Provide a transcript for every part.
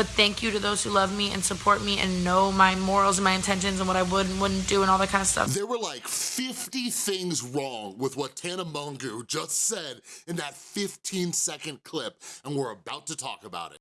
but thank you to those who love me and support me and know my morals and my intentions and what I would and wouldn't do and all that kind of stuff. There were like 50 things wrong with what Tana Mongeau just said in that 15 second clip, and we're about to talk about it.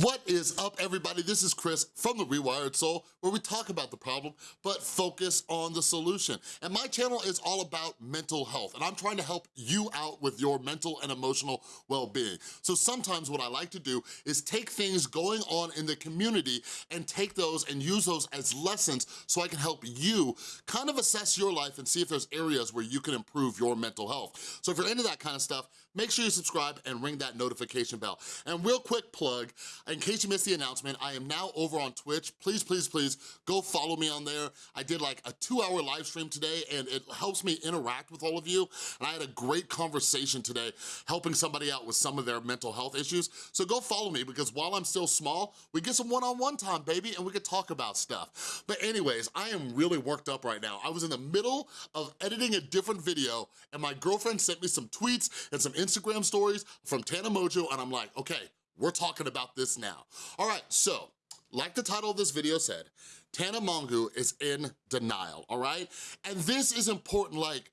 What is up, everybody? This is Chris from The Rewired Soul, where we talk about the problem, but focus on the solution. And my channel is all about mental health, and I'm trying to help you out with your mental and emotional well-being. So sometimes what I like to do is take things going on in the community and take those and use those as lessons so I can help you kind of assess your life and see if there's areas where you can improve your mental health. So if you're into that kind of stuff, make sure you subscribe and ring that notification bell. And real quick plug, in case you missed the announcement, I am now over on Twitch. Please, please, please go follow me on there. I did like a two hour live stream today and it helps me interact with all of you. And I had a great conversation today helping somebody out with some of their mental health issues. So go follow me because while I'm still small, we get some one-on-one -on -one time, baby, and we could talk about stuff. But anyways, I am really worked up right now. I was in the middle of editing a different video and my girlfriend sent me some tweets and some Instagram stories from Tana Mongeau and I'm like, okay, we're talking about this now. All right, so like the title of this video said, Tana Mongeau is in denial, all right? And this is important, like,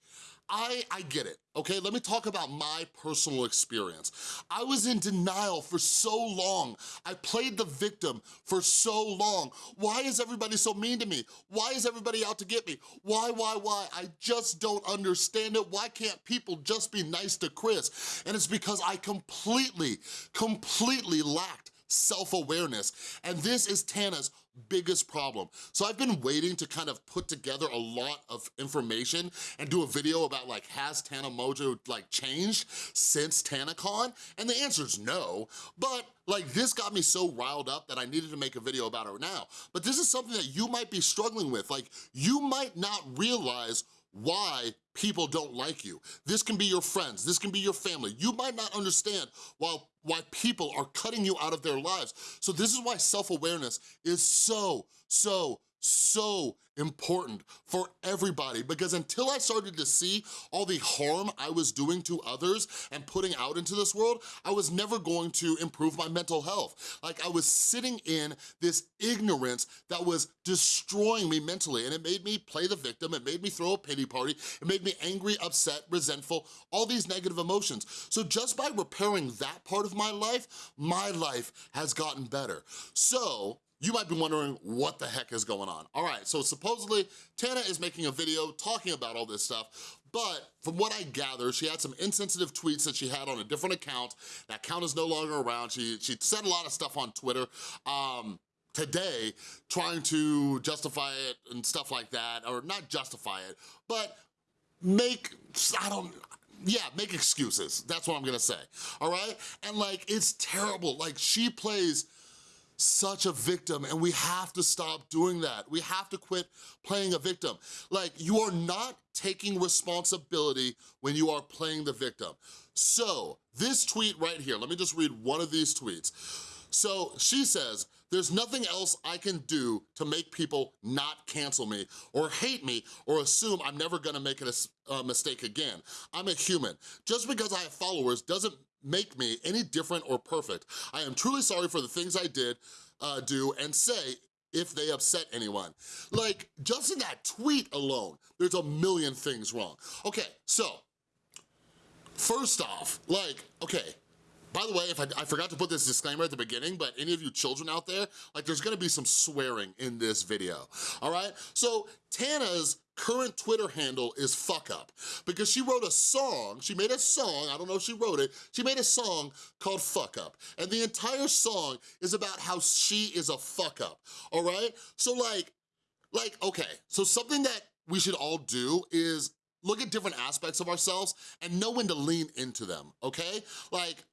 I, I get it, okay? Let me talk about my personal experience. I was in denial for so long. I played the victim for so long. Why is everybody so mean to me? Why is everybody out to get me? Why, why, why? I just don't understand it. Why can't people just be nice to Chris? And it's because I completely, completely lacked self-awareness. And this is Tana's biggest problem. So I've been waiting to kind of put together a lot of information and do a video about like, has Tana Mongeau like changed since TanaCon? And the answer is no, but like this got me so riled up that I needed to make a video about it now. But this is something that you might be struggling with. Like you might not realize why people don't like you. This can be your friends, this can be your family. You might not understand why, why people are cutting you out of their lives. So this is why self-awareness is so, so, so important for everybody because until I started to see all the harm I was doing to others and putting out into this world, I was never going to improve my mental health. Like I was sitting in this ignorance that was destroying me mentally and it made me play the victim, it made me throw a pity party, it made me angry, upset, resentful, all these negative emotions. So just by repairing that part of my life, my life has gotten better. So you might be wondering what the heck is going on. All right, so supposedly Tana is making a video talking about all this stuff, but from what I gather, she had some insensitive tweets that she had on a different account. That account is no longer around. She, she said a lot of stuff on Twitter. Um, today trying to justify it and stuff like that, or not justify it, but make, I don't, yeah, make excuses. That's what I'm gonna say, all right? And like, it's terrible. Like, she plays such a victim and we have to stop doing that. We have to quit playing a victim. Like, you are not taking responsibility when you are playing the victim. So, this tweet right here, let me just read one of these tweets. So she says, there's nothing else I can do to make people not cancel me or hate me or assume I'm never gonna make a mistake again. I'm a human. Just because I have followers doesn't make me any different or perfect. I am truly sorry for the things I did, uh, do, and say if they upset anyone. Like, just in that tweet alone, there's a million things wrong. Okay, so, first off, like, okay, by the way, if I, I, forgot to put this disclaimer at the beginning, but any of you children out there, like there's gonna be some swearing in this video, all right? So Tana's current Twitter handle is fuck up because she wrote a song, she made a song, I don't know if she wrote it, she made a song called Fuck Up. And the entire song is about how she is a fuck up, all right? So like, like, okay, so something that we should all do is look at different aspects of ourselves and know when to lean into them, okay? Like,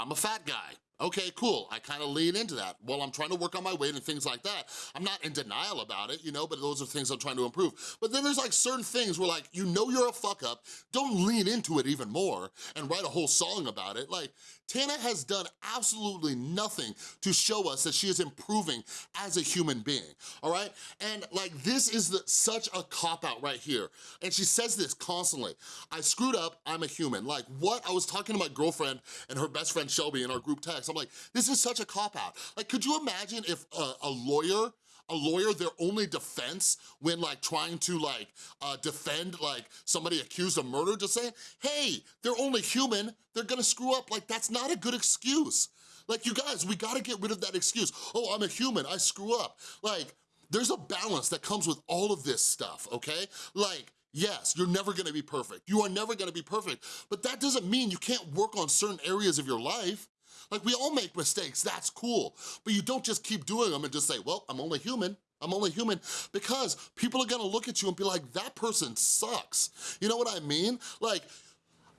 I'm a fat guy. Okay, cool, I kinda lean into that. While I'm trying to work on my weight and things like that, I'm not in denial about it, you know, but those are things I'm trying to improve. But then there's like certain things where like, you know you're a fuck up, don't lean into it even more and write a whole song about it. Like, Tana has done absolutely nothing to show us that she is improving as a human being, all right? And like, this is the, such a cop-out right here. And she says this constantly, I screwed up, I'm a human. Like, what? I was talking to my girlfriend and her best friend Shelby in our group text. I'm like, this is such a cop-out. Like, could you imagine if a, a lawyer a lawyer their only defense when like trying to like uh, defend like somebody accused of murder just saying hey they're only human. They're gonna screw up. Like that's not a good excuse. Like you guys we gotta get rid of that excuse. Oh I'm a human. I screw up. Like there's a balance that comes with all of this stuff okay? Like Yes, you're never gonna be perfect. You are never gonna be perfect, but that doesn't mean you can't work on certain areas of your life. Like we all make mistakes, that's cool. But you don't just keep doing them and just say, well, I'm only human. I'm only human because people are gonna look at you and be like, that person sucks. You know what I mean? Like,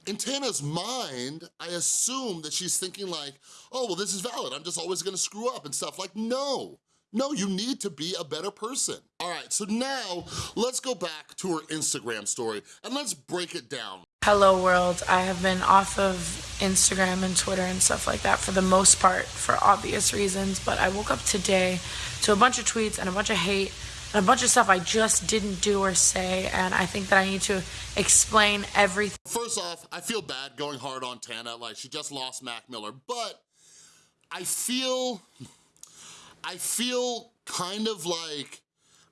in Tana's mind, I assume that she's thinking like, oh, well, this is valid. I'm just always gonna screw up and stuff. Like, no. No, you need to be a better person. All right, so now let's go back to her Instagram story and let's break it down. Hello world. I have been off of Instagram and Twitter and stuff like that for the most part for obvious reasons, but I woke up today to a bunch of tweets and a bunch of hate and a bunch of stuff I just didn't do or say, and I think that I need to explain everything. First off, I feel bad going hard on Tana, like she just lost Mac Miller, but I feel, I feel kind of like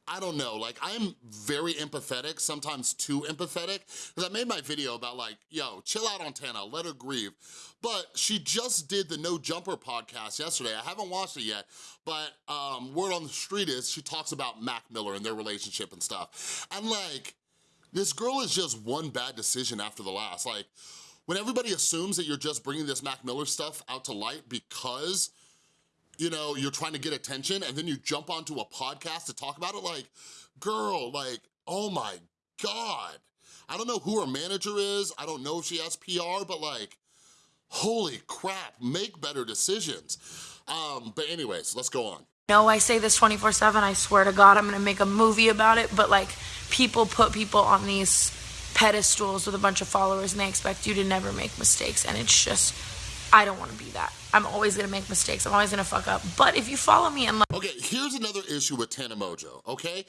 I don't know, like I'm very empathetic, sometimes too empathetic, because I made my video about like, yo, chill out on Tana, let her grieve. But she just did the No Jumper podcast yesterday. I haven't watched it yet, but um, word on the street is she talks about Mac Miller and their relationship and stuff. And like, this girl is just one bad decision after the last. Like, when everybody assumes that you're just bringing this Mac Miller stuff out to light because you know, you're trying to get attention and then you jump onto a podcast to talk about it, like, girl, like, oh my God. I don't know who her manager is, I don't know if she has PR, but like, holy crap, make better decisions. Um, but anyways, let's go on. No, I say this 24 seven, I swear to God, I'm gonna make a movie about it, but like, people put people on these pedestals with a bunch of followers and they expect you to never make mistakes and it's just, I don't wanna be that. I'm always gonna make mistakes. I'm always gonna fuck up. But if you follow me and like- Okay, here's another issue with Tana Mongeau, okay?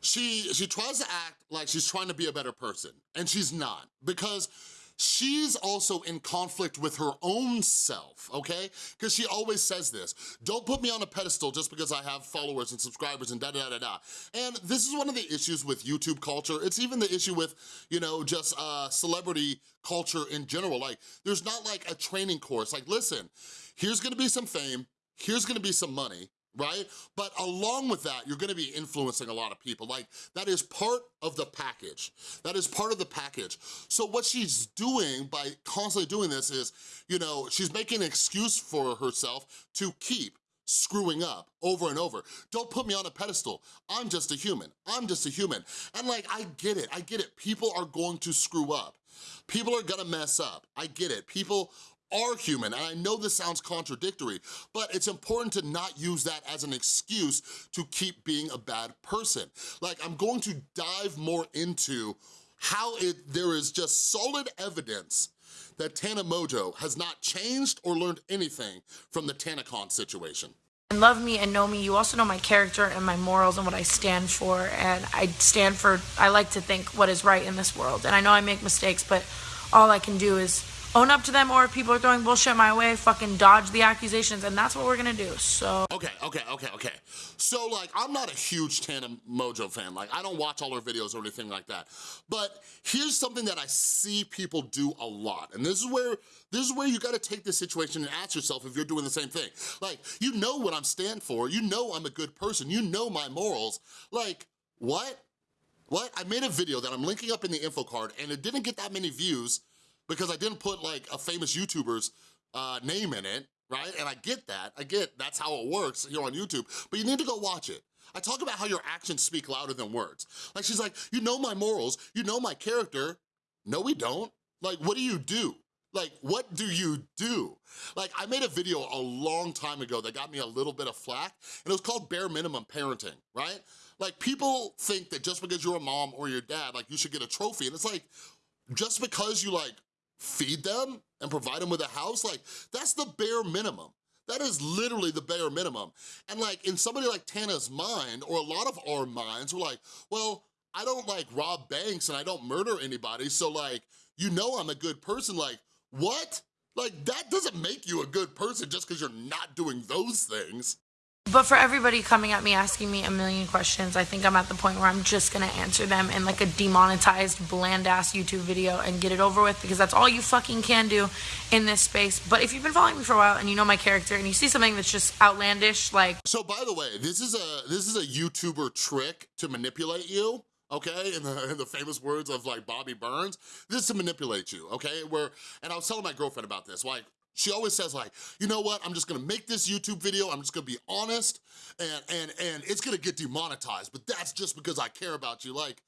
She, she tries to act like she's trying to be a better person, and she's not, because she's also in conflict with her own self, okay? Because she always says this, don't put me on a pedestal just because I have followers and subscribers and da-da-da-da. And this is one of the issues with YouTube culture. It's even the issue with, you know, just uh, celebrity culture in general. Like, there's not like a training course. Like, listen, here's gonna be some fame, here's gonna be some money, right? But along with that, you're gonna be influencing a lot of people. Like, that is part of the package. That is part of the package. So what she's doing by constantly doing this is, you know, she's making an excuse for herself to keep screwing up over and over. Don't put me on a pedestal. I'm just a human. I'm just a human. And like, I get it. I get it. People are going to screw up. People are gonna mess up. I get it. People are human, and I know this sounds contradictory, but it's important to not use that as an excuse to keep being a bad person. Like, I'm going to dive more into how it there is just solid evidence that Tana Mongeau has not changed or learned anything from the TanaCon situation. And love me and know me, you also know my character and my morals and what I stand for. And I stand for, I like to think what is right in this world. And I know I make mistakes, but all I can do is own up to them or if people are throwing bullshit my way, fucking dodge the accusations and that's what we're gonna do, so. Okay, okay, okay, okay. So like, I'm not a huge Tana Mongeau fan. Like, I don't watch all her videos or anything like that. But here's something that I see people do a lot. And this is where, this is where you gotta take this situation and ask yourself if you're doing the same thing. Like, you know what I'm stand for. You know I'm a good person. You know my morals. Like, what? What? I made a video that I'm linking up in the info card and it didn't get that many views because I didn't put like a famous YouTuber's uh, name in it, right? And I get that, I get that's how it works here on YouTube, but you need to go watch it. I talk about how your actions speak louder than words. Like she's like, you know my morals, you know my character. No, we don't. Like, what do you do? Like, what do you do? Like, I made a video a long time ago that got me a little bit of flack, and it was called bare minimum parenting, right? Like, people think that just because you're a mom or your dad, like, you should get a trophy, and it's like, just because you, like, feed them and provide them with a house, like, that's the bare minimum. That is literally the bare minimum. And like, in somebody like Tana's mind, or a lot of our minds, we're like, well, I don't like rob banks and I don't murder anybody, so like, you know I'm a good person, like, what? Like, that doesn't make you a good person just because you're not doing those things. But for everybody coming at me asking me a million questions, I think I'm at the point where I'm just gonna answer them in like a demonetized, bland ass YouTube video and get it over with because that's all you fucking can do in this space. But if you've been following me for a while and you know my character and you see something that's just outlandish, like. So by the way, this is a this is a YouTuber trick to manipulate you okay? In the, in the famous words of like Bobby Burns, this is to manipulate you, okay? Where, and I was telling my girlfriend about this, like, she always says like, you know what, I'm just gonna make this YouTube video, I'm just gonna be honest, and, and, and it's gonna get demonetized, but that's just because I care about you. Like,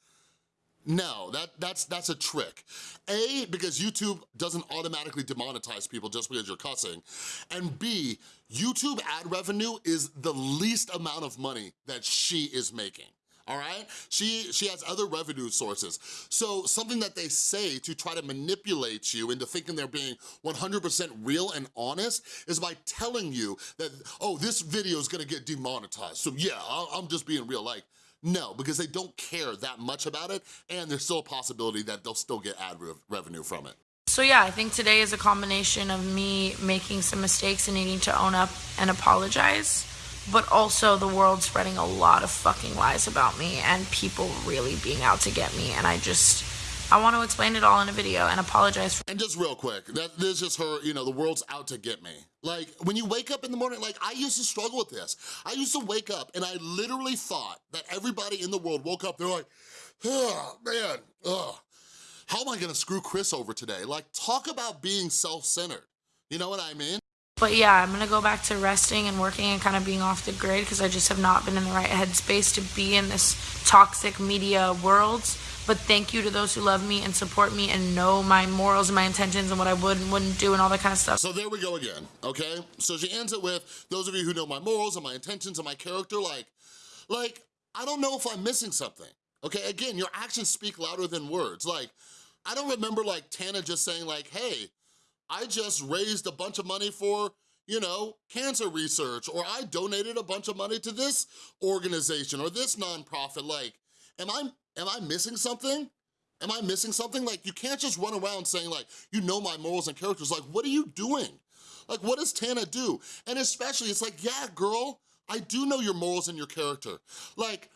no, that, that's, that's a trick. A, because YouTube doesn't automatically demonetize people just because you're cussing. And B, YouTube ad revenue is the least amount of money that she is making all right? She, she has other revenue sources. So something that they say to try to manipulate you into thinking they're being 100% real and honest is by telling you that, oh, this video is gonna get demonetized. So yeah, I'm just being real. Like, no, because they don't care that much about it and there's still a possibility that they'll still get ad re revenue from it. So yeah, I think today is a combination of me making some mistakes and needing to own up and apologize but also the world spreading a lot of fucking lies about me and people really being out to get me. And I just, I want to explain it all in a video and apologize. For- and just real quick, that this is just her, you know, the world's out to get me. Like, when you wake up in the morning, like, I used to struggle with this. I used to wake up and I literally thought that everybody in the world woke up, they're like, oh, man, ugh. How am I gonna screw Chris over today? Like, talk about being self-centered. You know what I mean? But yeah, I'm gonna go back to resting and working and kind of being off the grid because I just have not been in the right headspace to be in this toxic media world. But thank you to those who love me and support me and know my morals and my intentions and what I would and wouldn't do and all that kind of stuff. So there we go again, okay? So she ends it with, those of you who know my morals and my intentions and my character, like, like, I don't know if I'm missing something, okay? Again, your actions speak louder than words. Like, I don't remember like Tana just saying like, hey, I just raised a bunch of money for you know, cancer research, or I donated a bunch of money to this organization or this nonprofit. Like, am I, am I missing something? Am I missing something? Like, you can't just run around saying like, you know my morals and characters. Like, what are you doing? Like, what does Tana do? And especially, it's like, yeah, girl, I do know your morals and your character. Like,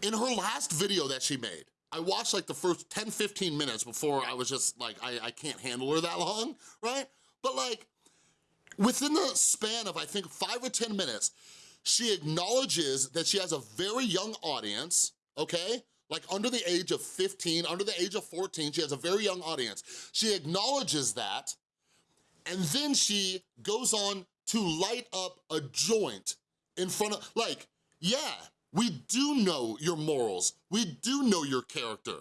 in her last video that she made, I watched like the first 10, 15 minutes before I was just like, I, I can't handle her that long, right? But like, within the span of I think five or 10 minutes, she acknowledges that she has a very young audience, okay? Like under the age of 15, under the age of 14, she has a very young audience. She acknowledges that, and then she goes on to light up a joint in front of, like, yeah, we do know your morals. We do know your character.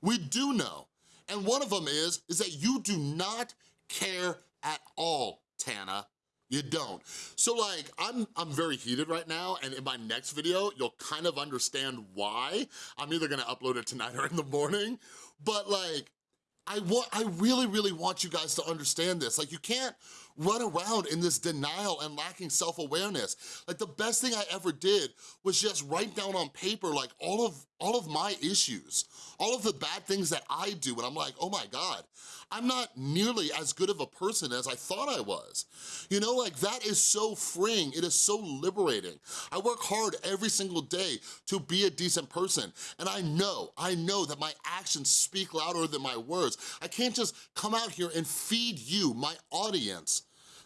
We do know. And one of them is, is that you do not care at all, Tana. You don't. So like, I'm, I'm very heated right now, and in my next video, you'll kind of understand why. I'm either gonna upload it tonight or in the morning, but like, I want, I really, really want you guys to understand this. Like, you can't run around in this denial and lacking self-awareness. Like the best thing I ever did was just write down on paper like all of, all of my issues, all of the bad things that I do and I'm like, oh my God, I'm not nearly as good of a person as I thought I was. You know, like that is so freeing, it is so liberating. I work hard every single day to be a decent person and I know, I know that my actions speak louder than my words. I can't just come out here and feed you, my audience,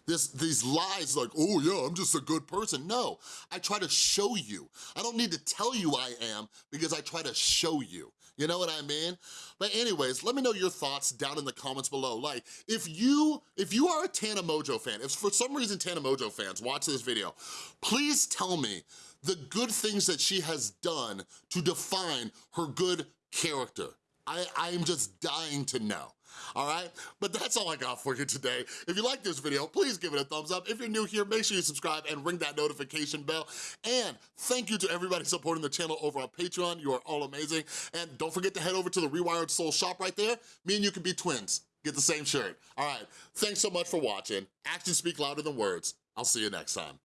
this, these lies like, oh yeah, I'm just a good person. No, I try to show you. I don't need to tell you I am because I try to show you. You know what I mean? But anyways, let me know your thoughts down in the comments below. Like, if you if you are a Tana Mongeau fan, if for some reason Tana Mongeau fans watch this video, please tell me the good things that she has done to define her good character. I, I'm just dying to know. All right? But that's all I got for you today. If you like this video, please give it a thumbs up. If you're new here, make sure you subscribe and ring that notification bell. And thank you to everybody supporting the channel over on Patreon. You are all amazing. And don't forget to head over to the Rewired Soul shop right there. Me and you can be twins. Get the same shirt. All right, thanks so much for watching. Actions speak louder than words. I'll see you next time.